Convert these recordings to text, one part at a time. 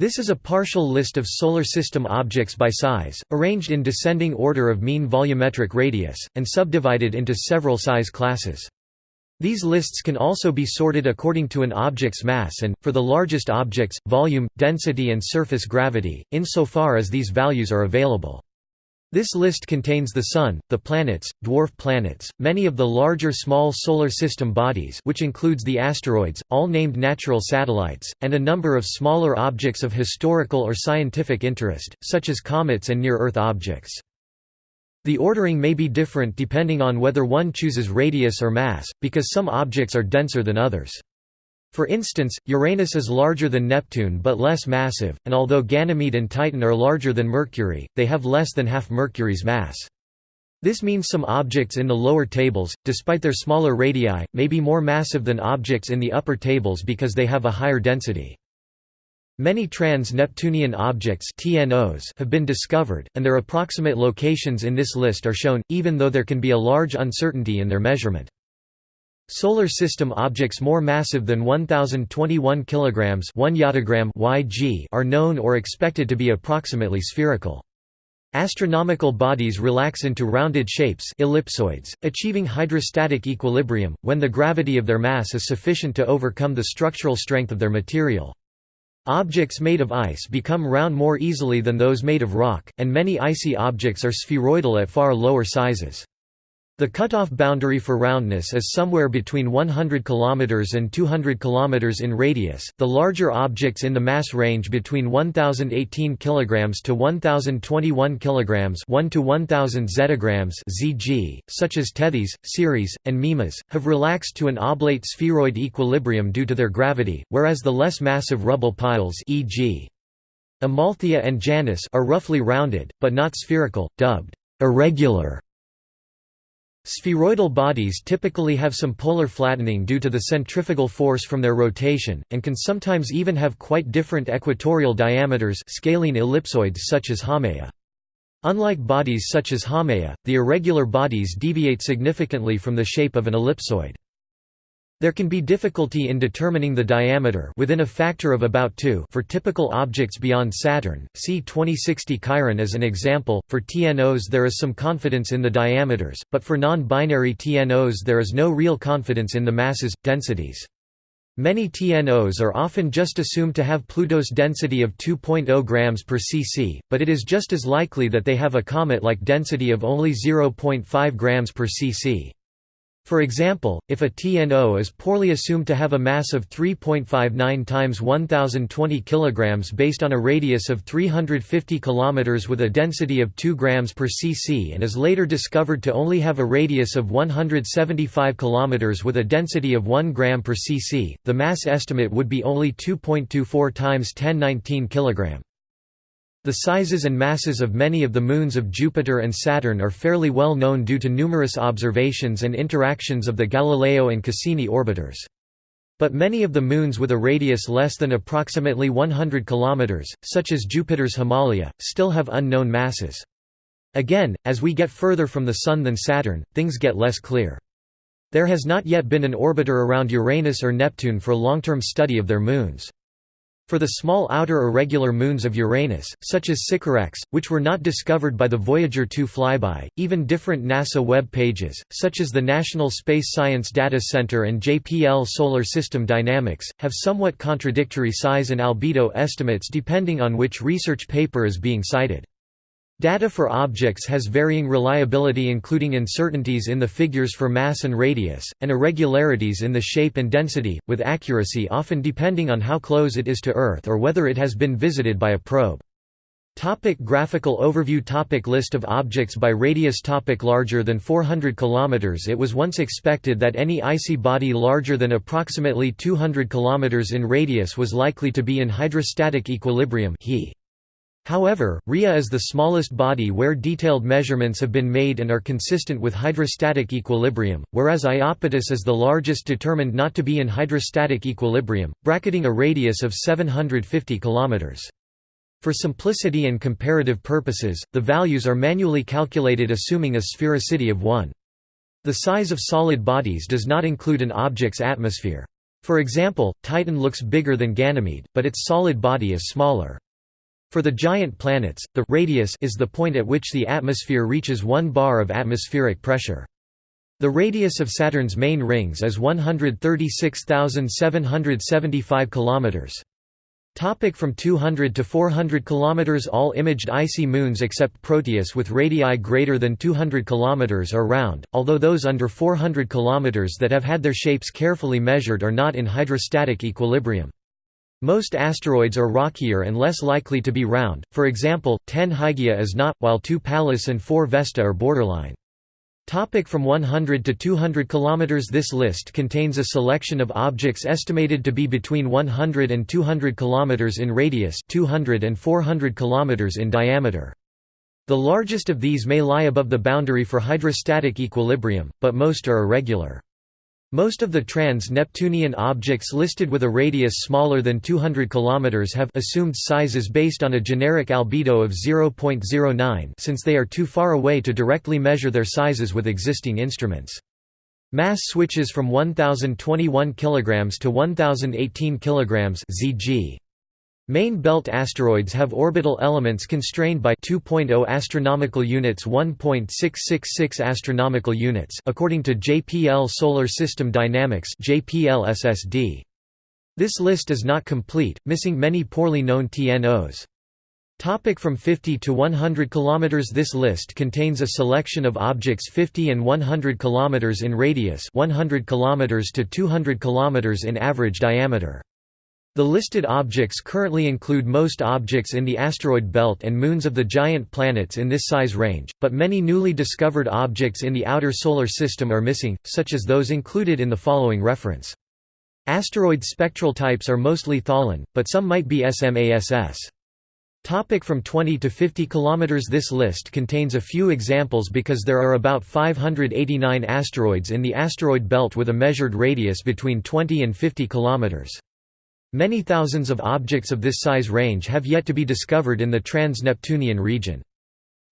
This is a partial list of Solar System objects by size, arranged in descending order of mean volumetric radius, and subdivided into several size classes. These lists can also be sorted according to an object's mass and, for the largest objects, volume, density and surface gravity, insofar as these values are available. This list contains the Sun, the planets, dwarf planets, many of the larger small Solar System bodies which includes the asteroids, all named natural satellites, and a number of smaller objects of historical or scientific interest, such as comets and near-Earth objects. The ordering may be different depending on whether one chooses radius or mass, because some objects are denser than others. For instance, Uranus is larger than Neptune but less massive, and although Ganymede and Titan are larger than Mercury, they have less than half Mercury's mass. This means some objects in the lower tables, despite their smaller radii, may be more massive than objects in the upper tables because they have a higher density. Many trans-Neptunian objects TNOs have been discovered, and their approximate locations in this list are shown, even though there can be a large uncertainty in their measurement. Solar System objects more massive than 1021 kg 1 yottagram YG are known or expected to be approximately spherical. Astronomical bodies relax into rounded shapes ellipsoids, achieving hydrostatic equilibrium, when the gravity of their mass is sufficient to overcome the structural strength of their material. Objects made of ice become round more easily than those made of rock, and many icy objects are spheroidal at far lower sizes. The cutoff boundary for roundness is somewhere between 100 km and 200 km in radius. The larger objects in the mass range between 1018 kg to 1021 kg, 1 to 1000 zettagrams (zg), such as Tethys, Ceres, and Mimas, have relaxed to an oblate spheroid equilibrium due to their gravity, whereas the less massive rubble piles, e.g. Amalthea and Janus, are roughly rounded but not spherical, dubbed irregular Spheroidal bodies typically have some polar flattening due to the centrifugal force from their rotation, and can sometimes even have quite different equatorial diameters scalene ellipsoids such as Haumea. Unlike bodies such as Haumea, the irregular bodies deviate significantly from the shape of an ellipsoid. There can be difficulty in determining the diameter within a factor of about 2 for typical objects beyond Saturn. See 2060 Chiron as an example. For TNOs there is some confidence in the diameters, but for non-binary TNOs there is no real confidence in the masses densities. Many TNOs are often just assumed to have Pluto's density of 2.0 grams per cc, but it is just as likely that they have a comet-like density of only 0.5 grams per cc. For example, if a TNO is poorly assumed to have a mass of 3.59 times 1020 kg based on a radius of 350 km with a density of 2 grams per cc and is later discovered to only have a radius of 175 km with a density of 1 gram per cc, the mass estimate would be only 2.24 times 1019 kg. The sizes and masses of many of the moons of Jupiter and Saturn are fairly well known due to numerous observations and interactions of the Galileo and Cassini orbiters. But many of the moons with a radius less than approximately 100 km, such as Jupiter's Himalaya, still have unknown masses. Again, as we get further from the Sun than Saturn, things get less clear. There has not yet been an orbiter around Uranus or Neptune for long-term study of their moons. For the small outer irregular moons of Uranus, such as Sycorax, which were not discovered by the Voyager 2 flyby, even different NASA web pages, such as the National Space Science Data Center and JPL Solar System Dynamics, have somewhat contradictory size and albedo estimates depending on which research paper is being cited. Data for objects has varying reliability including uncertainties in the figures for mass and radius, and irregularities in the shape and density, with accuracy often depending on how close it is to Earth or whether it has been visited by a probe. Topic graphical overview topic List of objects by radius topic Larger than 400 km It was once expected that any icy body larger than approximately 200 km in radius was likely to be in hydrostatic equilibrium he. However, Rhea is the smallest body where detailed measurements have been made and are consistent with hydrostatic equilibrium, whereas Iapetus is the largest determined not to be in hydrostatic equilibrium, bracketing a radius of 750 km. For simplicity and comparative purposes, the values are manually calculated assuming a sphericity of 1. The size of solid bodies does not include an object's atmosphere. For example, Titan looks bigger than Ganymede, but its solid body is smaller. For the giant planets, the radius is the point at which the atmosphere reaches 1 bar of atmospheric pressure. The radius of Saturn's main rings is 136,775 kilometers. Topic from 200 to 400 km All imaged icy moons except Proteus with radii greater than 200 km are round, although those under 400 km that have had their shapes carefully measured are not in hydrostatic equilibrium. Most asteroids are rockier and less likely to be round, for example, 10 Hygiea is not, while 2 Pallas and 4 Vesta are borderline. Topic from 100 to 200 km This list contains a selection of objects estimated to be between 100 and 200 km in radius 200 and 400 km in diameter. The largest of these may lie above the boundary for hydrostatic equilibrium, but most are irregular. Most of the trans-Neptunian objects listed with a radius smaller than 200 km have assumed sizes based on a generic albedo of 0.09 since they are too far away to directly measure their sizes with existing instruments. Mass switches from 1021 kg to 1018 kg (zg). Main belt asteroids have orbital elements constrained by 2.0 astronomical units 1.666 astronomical units according to JPL Solar System Dynamics JPL. This list is not complete, missing many poorly known TNOs. Topic from 50 to 100 km This list contains a selection of objects 50 and 100 km in radius 100 km to 200 km in average diameter. The listed objects currently include most objects in the asteroid belt and moons of the giant planets in this size range, but many newly discovered objects in the outer solar system are missing, such as those included in the following reference. Asteroid spectral types are mostly Tholen, but some might be SMASS. Topic from 20 to 50 km This list contains a few examples because there are about 589 asteroids in the asteroid belt with a measured radius between 20 and 50 km. Many thousands of objects of this size range have yet to be discovered in the trans-Neptunian region.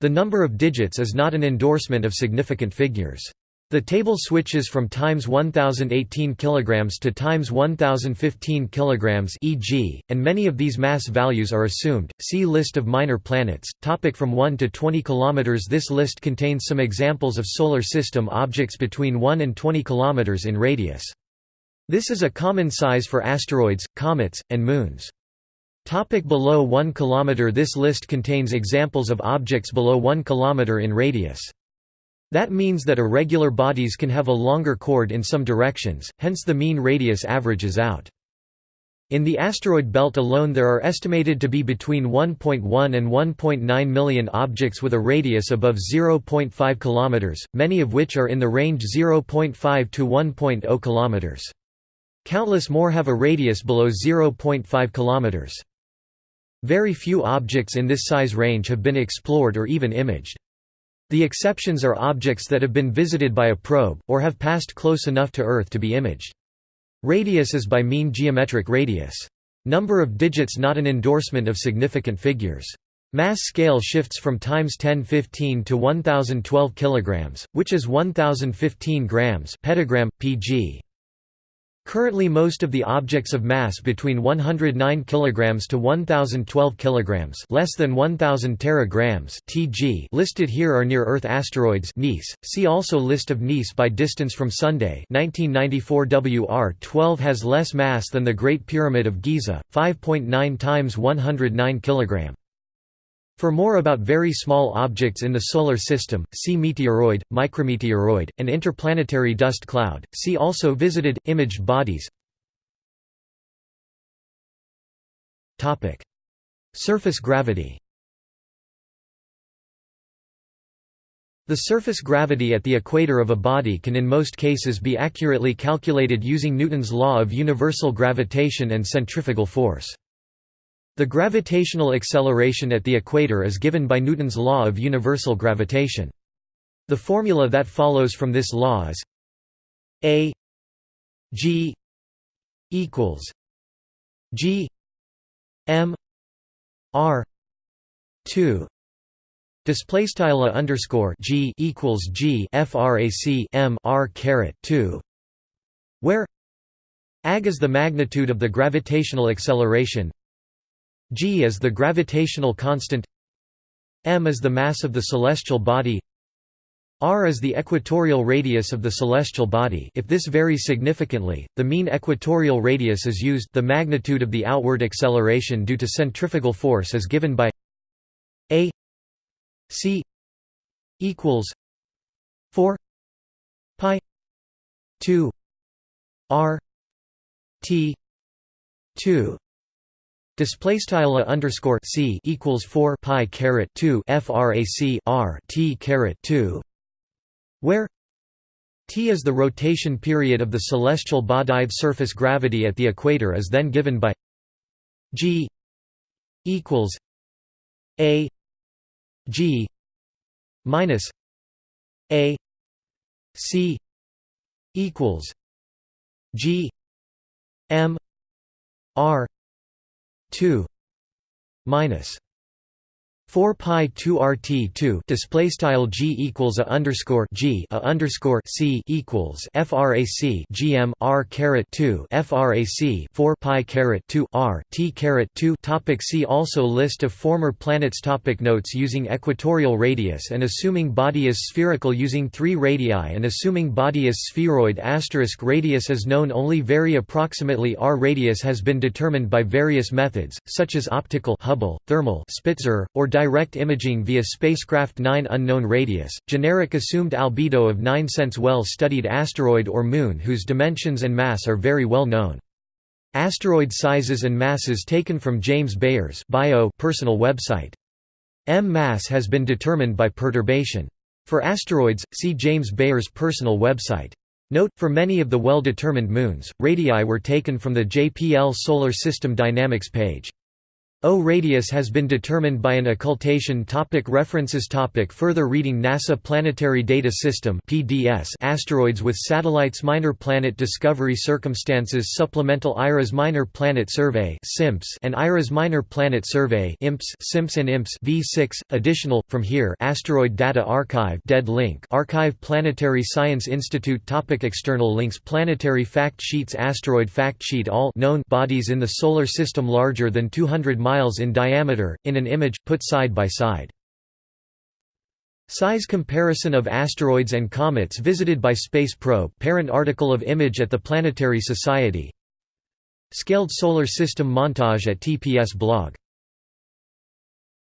The number of digits is not an endorsement of significant figures. The table switches from times 1018 kg to times 1015 kg e.g., and many of these mass values are assumed. See list of minor planets. Topic from 1 to 20 km This list contains some examples of solar system objects between 1 and 20 km in radius. This is a common size for asteroids, comets, and moons. Topic below 1 km This list contains examples of objects below 1 km in radius. That means that irregular bodies can have a longer chord in some directions, hence the mean radius averages out. In the asteroid belt alone there are estimated to be between 1.1 and 1.9 million objects with a radius above 0.5 km, many of which are in the range 0.5 to 1.0 km. Countless more have a radius below 0.5 km. Very few objects in this size range have been explored or even imaged. The exceptions are objects that have been visited by a probe, or have passed close enough to Earth to be imaged. Radius is by mean geometric radius. Number of digits not an endorsement of significant figures. Mass scale shifts from times 1015 to 1012 kg, which is 1015 grams petagram, pg. Currently most of the objects of mass between 109 kg to 1012 kg less than 1000 teragrams (tg) listed here are near-Earth asteroids NEAS. See also List of NEAS by distance from Sunday 1994 WR12 has less mass than the Great Pyramid of Giza, 5.9 times 109 kg. For more about very small objects in the Solar System, see meteoroid, micrometeoroid, and interplanetary dust cloud. See also visited, imaged bodies. Surface gravity The surface gravity at the equator of a body can in most cases be accurately calculated using Newton's law of universal gravitation and centrifugal force. The gravitational acceleration at the equator is given by Newton's law of universal gravitation. The formula that follows from this law is a g equals g m r 2 display style underscore g equals g frac m r caret 2 where ag is the magnitude of the gravitational acceleration g is the gravitational constant m is the mass of the celestial body r is the equatorial radius of the celestial body. If this varies significantly, the mean equatorial radius is used. The magnitude of the outward acceleration due to centrifugal force is given by a c equals 4 pi 2 r t 2 Display style a underscore c equals four pi caret two frac r t caret two where t is the rotation period of the celestial body. surface gravity at the equator is then given by g equals a g minus a c equals g m r 2 minus 4 pi 2 rt 2 display style g equals a underscore g a underscore c equals frac gm r caret 2 frac 4 pi caret 2 r t caret 2 topic see also list of former planets. Topic notes. Using equatorial radius and assuming body is spherical. Using 3 radii and assuming body is spheroid. Asterisk radius is known only very approximately. R radius has been determined by various methods such as optical Hubble thermal Spitzer or direct imaging via spacecraft 9 unknown radius, generic assumed albedo of 9 cents well-studied asteroid or moon whose dimensions and mass are very well known. Asteroid sizes and masses taken from James Baer's bio personal website. M mass has been determined by perturbation. For asteroids, see James Baer's personal website. Note, for many of the well-determined moons, radii were taken from the JPL Solar System Dynamics page. O radius has been determined by an occultation topic References topic Further reading NASA Planetary Data System PDS Asteroids with Satellites Minor Planet Discovery Circumstances Supplemental IRAS Minor Planet Survey SIMPS and IRAS Minor Planet Survey IMPS SIMPS and IMPS V6 Additional from here Asteroid Data Archive dead link Archive Planetary Science Institute topic External links Planetary fact sheets Asteroid fact sheet All known bodies in the solar system larger than 200 miles in diameter, in an image, put side by side. Size comparison of asteroids and comets visited by Space Probe parent article of image at the Planetary Society Scaled Solar System montage at TPS blog